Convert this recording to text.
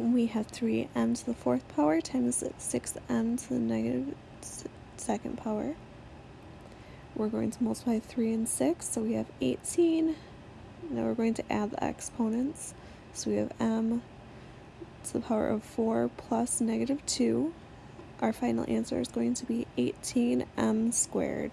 we have 3m to the fourth power times 6m to the negative second power. We're going to multiply 3 and 6, so we have 18. Now we're going to add the exponents. So we have m to the power of 4 plus negative 2. Our final answer is going to be 18m squared.